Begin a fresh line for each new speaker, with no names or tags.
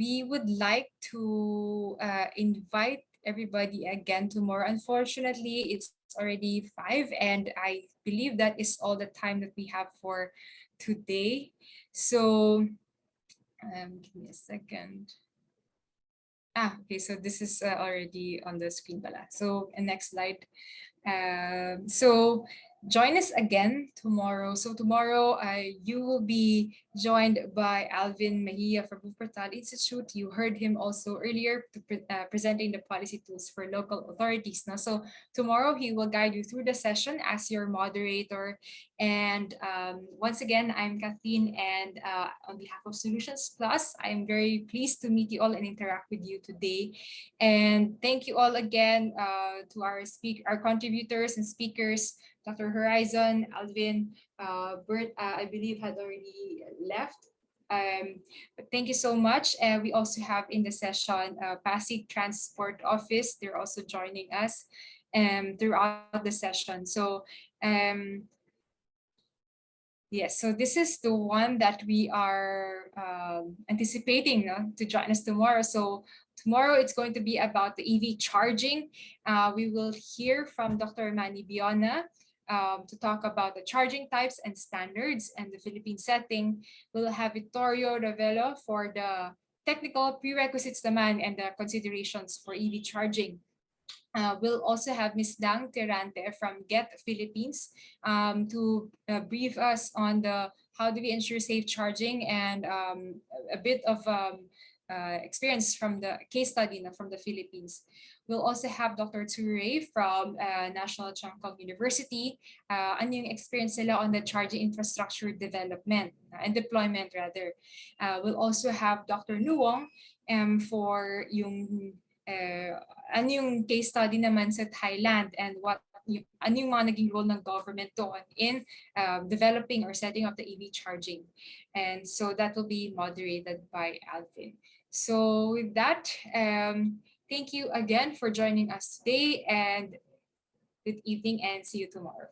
we would like to uh, invite everybody again tomorrow. Unfortunately, it's already five and I believe that is all the time that we have for today. So um, give me a second. Ah, okay, so this is uh, already on the screen pala. So next slide. Um, so join us again tomorrow. So tomorrow uh, you will be joined by Alvin Mejia from Wuppertal Institute. You heard him also earlier pre uh, presenting the policy tools for local authorities. Now, so tomorrow he will guide you through the session as your moderator. And um, once again, I'm Kathleen and uh, on behalf of Solutions Plus, I'm very pleased to meet you all and interact with you today. And thank you all again uh, to our speak, our contributors and speakers Dr. Horizon, Alvin, uh, Bert, uh, I believe had already left. Um, but thank you so much. Uh, we also have in the session uh, Pasig Transport Office. They're also joining us um, throughout the session. So um, Yes, so this is the one that we are um, anticipating to join us tomorrow. So tomorrow it's going to be about the EV charging. Uh, we will hear from Dr. Manny Biona um, to talk about the charging types and standards and the Philippine setting. We'll have Vittorio Ravello for the technical prerequisites demand and the considerations for EV charging. Uh, we'll also have Ms. Dang Tirante from GET Philippines um, to uh, brief us on the how do we ensure safe charging and um, a bit of um, uh, experience from the case study from the Philippines. We'll also have Dr. Ture from uh, National Cheng Kung University. Uh, ano yung experience nila on the charging infrastructure development uh, and deployment rather. Uh, we'll also have Dr. Nuong um, for yung uh, ano yung case study naman sa Thailand and what yung, ano yung mga naging role ng government doon in uh, developing or setting up the EV charging. And so that will be moderated by Alvin. So with that, um, Thank you again for joining us today and good evening and see you tomorrow.